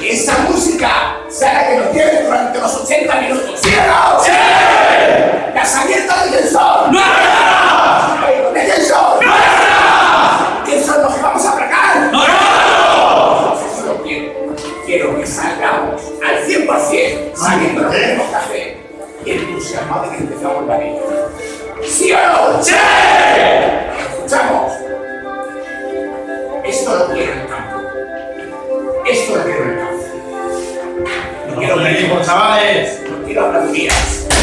que esa música sea la que nos lleve durante los 80 minutos. ¿Sí o no? ¡Sí! ¡Casamiento de quién son! ¡No! ¿De son? ¡No! ¿Quién son los que vamos a atracar? ¡No! Eso lo quiero. Quiero que salgamos al 100% sabiendo lo que tenemos que hacer y entusiasmado de que empezamos la vida. ¿Sí o no? ¡Sí! Escuchamos. Esto lo quiero en el campo. Esto lo quiero en el campo. Quiero no quiero aplaudidas, quiero